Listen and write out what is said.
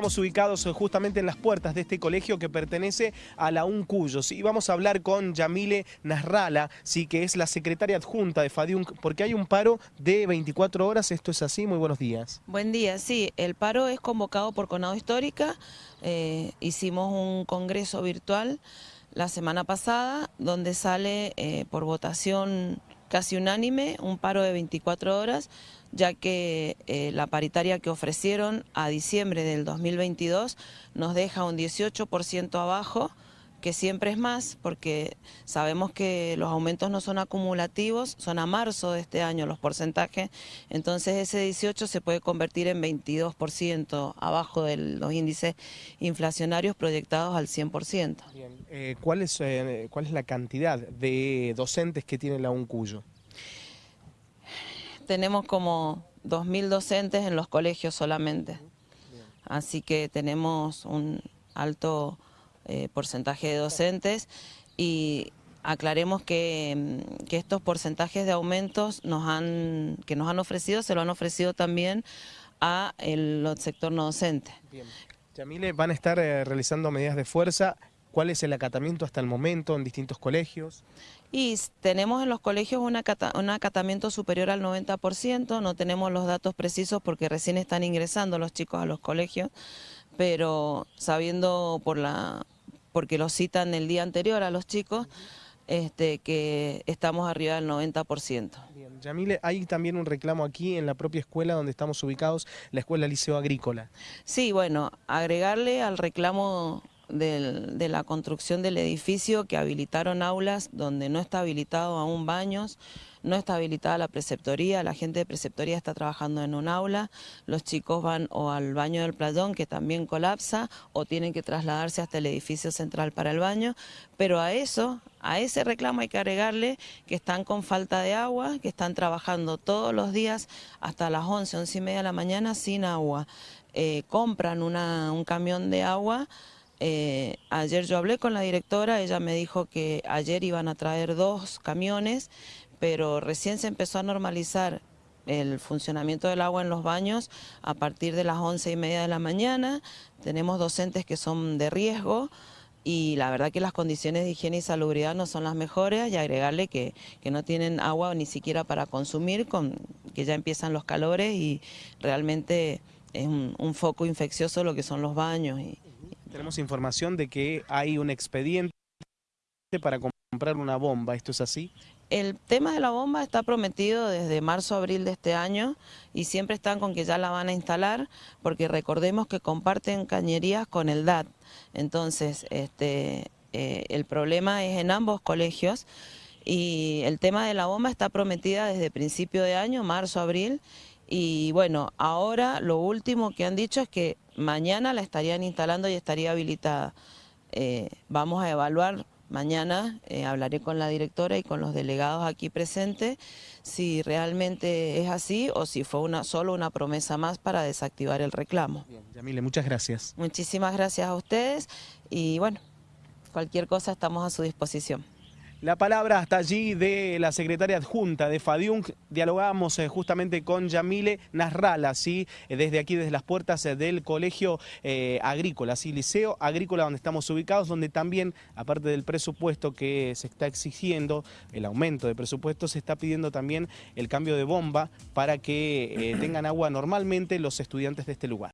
Estamos ubicados eh, justamente en las puertas de este colegio que pertenece a la UNCUYOS y vamos a hablar con Yamile Nasrala, sí, que es la secretaria adjunta de FADIUNC, porque hay un paro de 24 horas, esto es así, muy buenos días. Buen día, sí, el paro es convocado por Conado Histórica, eh, hicimos un congreso virtual la semana pasada donde sale eh, por votación casi unánime un paro de 24 horas ya que eh, la paritaria que ofrecieron a diciembre del 2022 nos deja un 18% abajo, que siempre es más, porque sabemos que los aumentos no son acumulativos, son a marzo de este año los porcentajes, entonces ese 18 se puede convertir en 22% abajo de los índices inflacionarios proyectados al 100%. Eh, ¿cuál, es, eh, ¿Cuál es la cantidad de docentes que tiene la UNCUYO? tenemos como 2.000 docentes en los colegios solamente. Así que tenemos un alto eh, porcentaje de docentes y aclaremos que, mm, que, estos porcentajes de aumentos nos han, que nos han ofrecido, se lo han ofrecido también a el sector no docente. Bien. Yamile, van a estar eh, realizando medidas de fuerza ¿Cuál es el acatamiento hasta el momento en distintos colegios? Y tenemos en los colegios un, acatamiento superior al 90%, no tenemos los datos precisos porque recién están ingresando los chicos a los colegios, pero sabiendo por la porque lo citan el día anterior a los chicos, este, que estamos arriba del 90%. Bien, Yamile, hay también un reclamo aquí en la propia escuela donde estamos ubicados, la Escuela Liceo Agrícola. Sí, bueno, agregarle al reclamo de la construcción del edificio que habilitaron aulas donde no está habilitado aún baños, no está habilitada la preceptoría, la gente de preceptoría está trabajando en un aula, los chicos van o al baño del playón que también colapsa o tienen que trasladarse hasta el edificio central para el baño, pero a eso, a ese reclamo hay que agregarle que están con falta de agua, que están trabajando todos los días hasta las 11, 11 y media de la mañana sin agua, eh, compran un camión de agua, eh, ayer yo hablé con la directora, ella me dijo que ayer iban a traer dos camiones, pero recién se empezó a normalizar el funcionamiento del agua en los baños a partir de las once y media de la mañana. Tenemos docentes que son de riesgo y la verdad que las condiciones de higiene y salubridad no son las mejores y agregarle que, no tienen agua ni siquiera para consumir, con, que ya empiezan los calores y realmente es un, foco infeccioso lo que son los baños. Tenemos información de que hay un expediente para comprar una bomba, ¿esto es así? El tema de la bomba está prometido desde marzo-abril de este año y siempre están con que ya la van a instalar porque recordemos que comparten cañerías con el DAT. Entonces, este, eh, el problema es en ambos colegios y el tema de la bomba está prometida desde principio de año, marzo-abril, y bueno, ahora lo último que han dicho es que mañana la estarían instalando y estaría habilitada. Eh, vamos a evaluar mañana, eh, hablaré con la directora y con los delegados aquí presentes, si realmente es así o si fue una, solo una promesa más para desactivar el reclamo. Bien, Yamile, muchas gracias. Muchísimas gracias a ustedes y bueno, cualquier cosa estamos a su disposición. La palabra hasta allí de la secretaria adjunta de FADIUNC. Dialogamos eh, justamente con Yamile Nasrala, ¿sí? Eh, desde aquí, desde las puertas eh, del Colegio Agrícola, ¿sí? Liceo Agrícola, donde estamos ubicados, donde también, aparte del presupuesto que se está exigiendo, el aumento de presupuesto, se está pidiendo también el cambio de bomba para que tengan agua normalmente los estudiantes de este lugar.